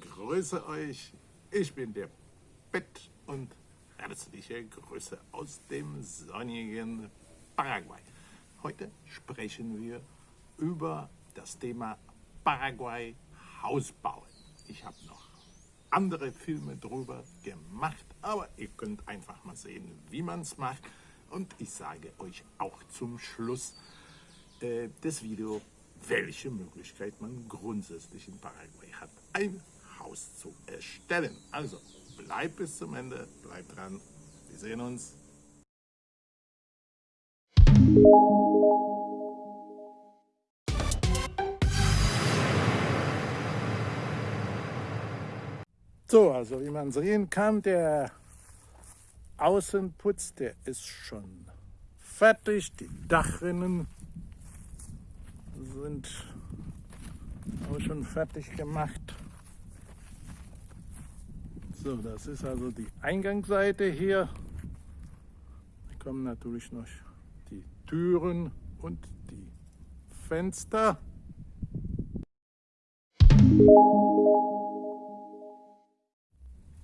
grüße euch. Ich bin der Bett und herzliche Grüße aus dem sonnigen Paraguay. Heute sprechen wir über das Thema Paraguay Hausbauen. Ich habe noch andere Filme drüber gemacht, aber ihr könnt einfach mal sehen, wie man es macht. Und ich sage euch auch zum Schluss äh, des Videos, welche Möglichkeit man grundsätzlich in Paraguay hat, ein Haus zu erstellen. Also bleibt bis zum Ende, bleibt dran. Wir sehen uns. So, also wie man sehen kann, der Außenputz, der ist schon fertig. Die Dachrinnen sind auch schon fertig gemacht. So, das ist also die Eingangsseite hier. Da kommen natürlich noch die Türen und die Fenster.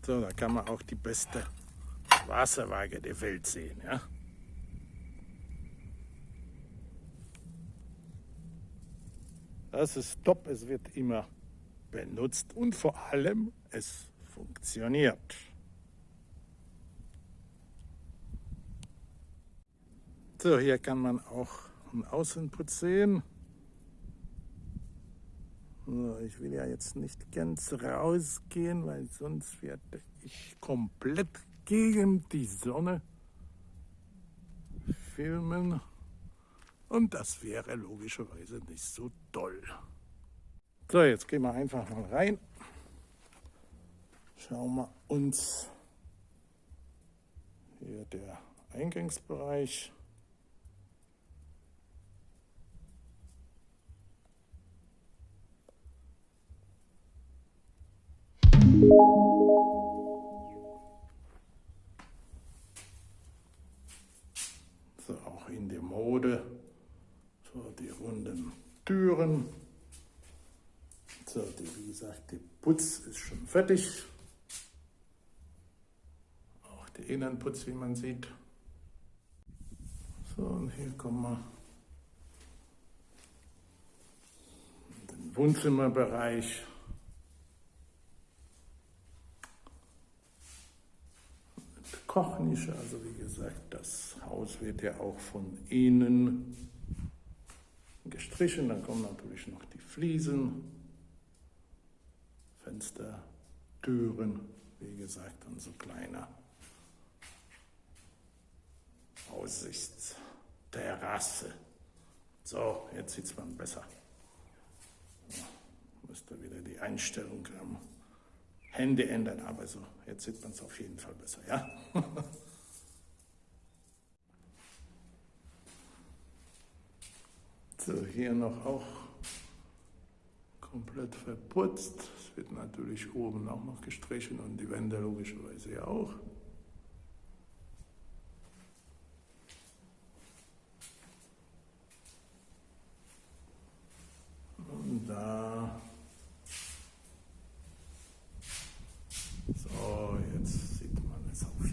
So, da kann man auch die beste Wasserwaage der Welt sehen. Ja? Das ist top, es wird immer benutzt und vor allem es funktioniert. So, hier kann man auch einen Außenputz sehen. So, ich will ja jetzt nicht ganz rausgehen, weil sonst werde ich komplett gegen die Sonne filmen. Und das wäre logischerweise nicht so toll. So, jetzt gehen wir einfach mal rein. Schauen wir uns hier der Eingangsbereich. So, auch in der Mode. So, die runden Türen. So, die, wie gesagt, der Putz ist schon fertig der Innenputz, wie man sieht. So, und hier kommen wir in den Wohnzimmerbereich. Kochnische, also wie gesagt, das Haus wird ja auch von innen gestrichen. Dann kommen natürlich noch die Fliesen, Fenster, Türen, wie gesagt, und so kleiner Aussichtsterrasse. So, jetzt sieht man besser. Müsste wieder die Einstellung am Handy ändern, aber so, jetzt sieht man es auf jeden Fall besser, ja? so, hier noch auch komplett verputzt. Es wird natürlich oben auch noch gestrichen und die Wände logischerweise ja auch.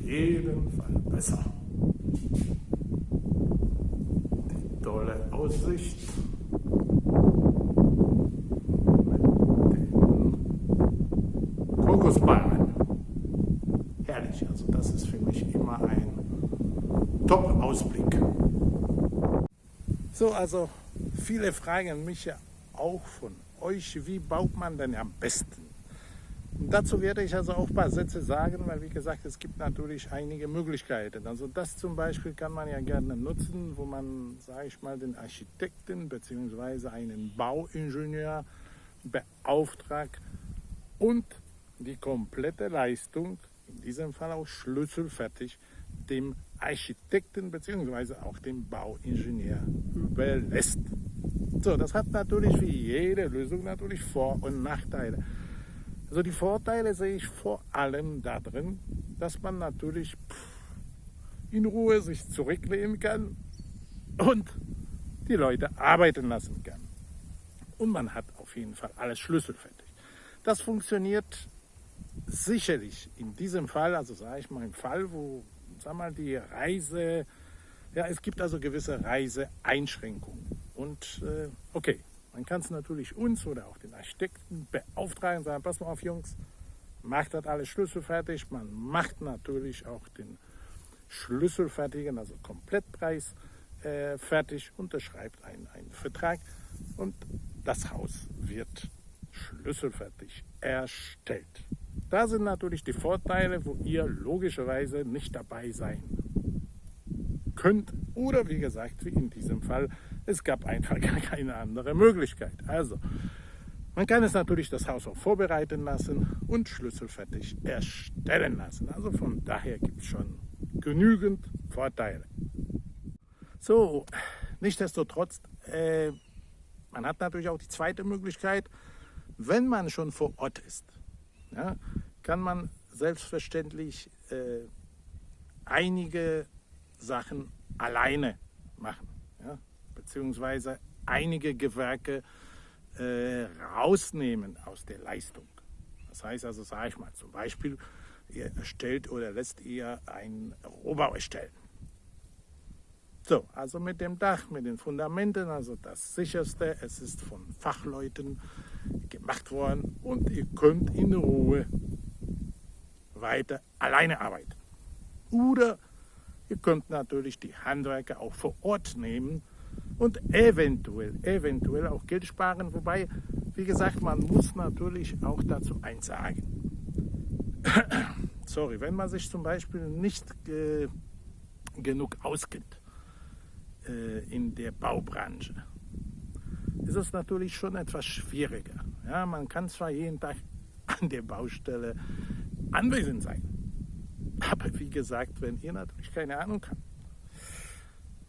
Jeden Fall besser. Die tolle Aussicht mit den Kokosbäumen. Herrlich, also das ist für mich immer ein Top-Ausblick. So, also viele fragen mich ja auch von euch, wie baut man denn am besten dazu werde ich also auch ein paar Sätze sagen, weil wie gesagt, es gibt natürlich einige Möglichkeiten. Also das zum Beispiel kann man ja gerne nutzen, wo man, sage ich mal, den Architekten bzw. einen Bauingenieur beauftragt und die komplette Leistung, in diesem Fall auch schlüsselfertig, dem Architekten bzw. auch dem Bauingenieur überlässt. So, das hat natürlich wie jede Lösung natürlich Vor- und Nachteile. Also die Vorteile sehe ich vor allem darin, dass man natürlich in Ruhe sich zurücklehnen kann und die Leute arbeiten lassen kann. Und man hat auf jeden Fall alles schlüsselfertig. Das funktioniert sicherlich in diesem Fall, also sage ich mal im Fall, wo sag mal, die Reise, ja, es gibt also gewisse Reiseeinschränkungen. Und äh, okay, man kann es natürlich uns oder auch den Architekten beauftragen, sagen, pass mal auf Jungs, macht das alles schlüsselfertig. Man macht natürlich auch den Schlüsselfertigen, also Komplettpreis äh, fertig, unterschreibt einen, einen Vertrag und das Haus wird schlüsselfertig erstellt. Da sind natürlich die Vorteile, wo ihr logischerweise nicht dabei sein könnt. Oder wie gesagt, wie in diesem Fall, es gab einfach gar keine andere Möglichkeit. Also, man kann es natürlich das Haus auch vorbereiten lassen und schlüsselfertig erstellen lassen. Also von daher gibt es schon genügend Vorteile. So, nichtsdestotrotz, äh, man hat natürlich auch die zweite Möglichkeit, wenn man schon vor Ort ist, ja, kann man selbstverständlich äh, einige Sachen alleine machen, beziehungsweise einige Gewerke äh, rausnehmen aus der Leistung. Das heißt also, sage ich mal, zum Beispiel, ihr erstellt oder lässt ihr einen Rohbau erstellen. So, also mit dem Dach, mit den Fundamenten, also das sicherste, es ist von Fachleuten gemacht worden und ihr könnt in Ruhe weiter alleine arbeiten. Oder ihr könnt natürlich die Handwerker auch vor Ort nehmen und eventuell, eventuell auch Geld sparen. Wobei, wie gesagt, man muss natürlich auch dazu eins sagen. Sorry, wenn man sich zum Beispiel nicht äh, genug auskennt, äh, in der Baubranche, ist es natürlich schon etwas schwieriger. Ja, man kann zwar jeden Tag an der Baustelle anwesend sein, aber wie gesagt, wenn ihr natürlich keine Ahnung habt,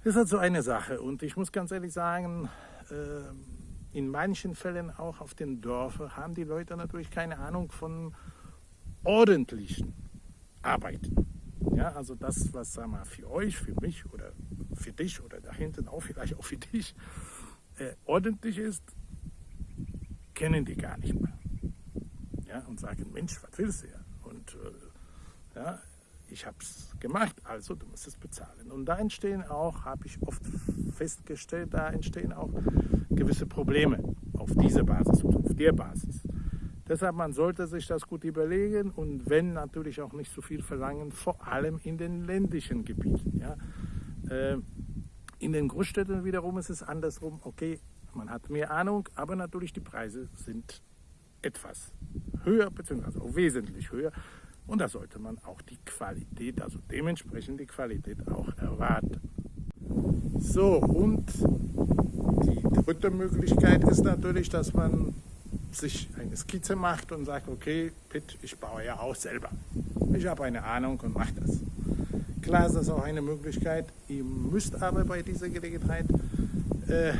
ist halt so eine Sache. Und ich muss ganz ehrlich sagen, äh, in manchen Fällen auch auf den Dörfern haben die Leute natürlich keine Ahnung von ordentlichen Arbeiten. Ja, also das, was sagen wir, für euch, für mich oder für dich oder da hinten auch vielleicht auch für dich äh, ordentlich ist, kennen die gar nicht mehr. Ja, und sagen, Mensch, was willst du ja? Und äh, ja, ich habe es gemacht, also du musst es bezahlen. Und da entstehen auch, habe ich oft festgestellt, da entstehen auch gewisse Probleme auf dieser Basis und auf der Basis. Deshalb, man sollte sich das gut überlegen und wenn natürlich auch nicht so viel verlangen, vor allem in den ländlichen Gebieten. Ja. Äh, in den Großstädten wiederum ist es andersrum, okay, man hat mehr Ahnung, aber natürlich die Preise sind etwas höher, beziehungsweise auch wesentlich höher. Und da sollte man auch die Qualität, also dementsprechend die Qualität auch erwarten. So, und die dritte Möglichkeit ist natürlich, dass man sich eine Skizze macht und sagt, okay, Pitt, ich baue ja auch selber. Ich habe eine Ahnung und mache das. Klar ist das auch eine Möglichkeit. Ihr müsst aber bei dieser Gelegenheit äh,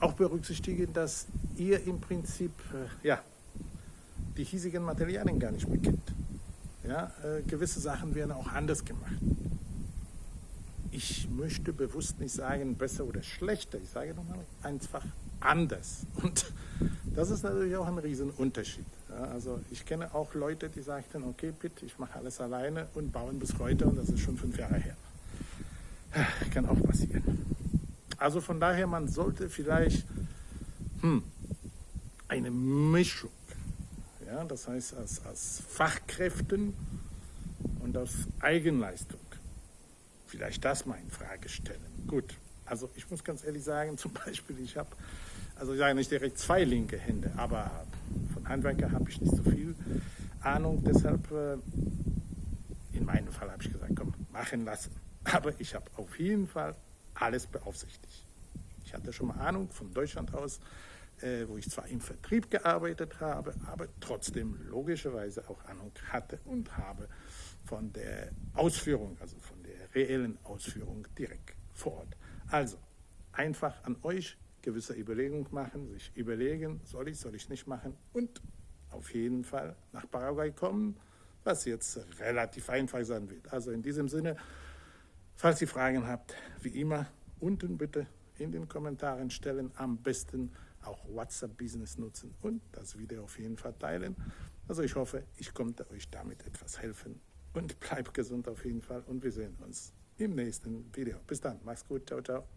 auch berücksichtigen, dass ihr im Prinzip äh, ja, die hiesigen Materialien gar nicht mehr kennt. Ja, äh, gewisse Sachen werden auch anders gemacht. Ich möchte bewusst nicht sagen besser oder schlechter, ich sage nochmal einfach anders. Und das ist natürlich auch ein Riesenunterschied. Ja, also ich kenne auch Leute, die sagten, okay, bitte, ich mache alles alleine und bauen bis heute und das ist schon fünf Jahre her. Kann auch passieren. Also von daher, man sollte vielleicht hm, eine Mischung ja, das heißt aus, aus Fachkräften und aus Eigenleistung. Vielleicht das mal in Frage stellen. Gut, also ich muss ganz ehrlich sagen, zum Beispiel, ich habe, also ich sage nicht direkt zwei linke Hände, aber von Handwerker habe ich nicht so viel Ahnung. Deshalb, äh, in meinem Fall habe ich gesagt, komm, machen lassen. Aber ich habe auf jeden Fall alles beaufsichtigt. Ich hatte schon mal Ahnung von Deutschland aus, wo ich zwar im Vertrieb gearbeitet habe, aber trotzdem logischerweise auch Ahnung hatte und habe von der Ausführung, also von der reellen Ausführung direkt vor Ort. Also einfach an euch gewisse Überlegungen machen, sich überlegen, soll ich, soll ich nicht machen und auf jeden Fall nach Paraguay kommen, was jetzt relativ einfach sein wird. Also in diesem Sinne, falls ihr Fragen habt, wie immer, unten bitte in den Kommentaren stellen, am besten auch WhatsApp-Business nutzen und das Video auf jeden Fall teilen. Also ich hoffe, ich konnte euch damit etwas helfen und bleibt gesund auf jeden Fall und wir sehen uns im nächsten Video. Bis dann, mach's gut, ciao, ciao.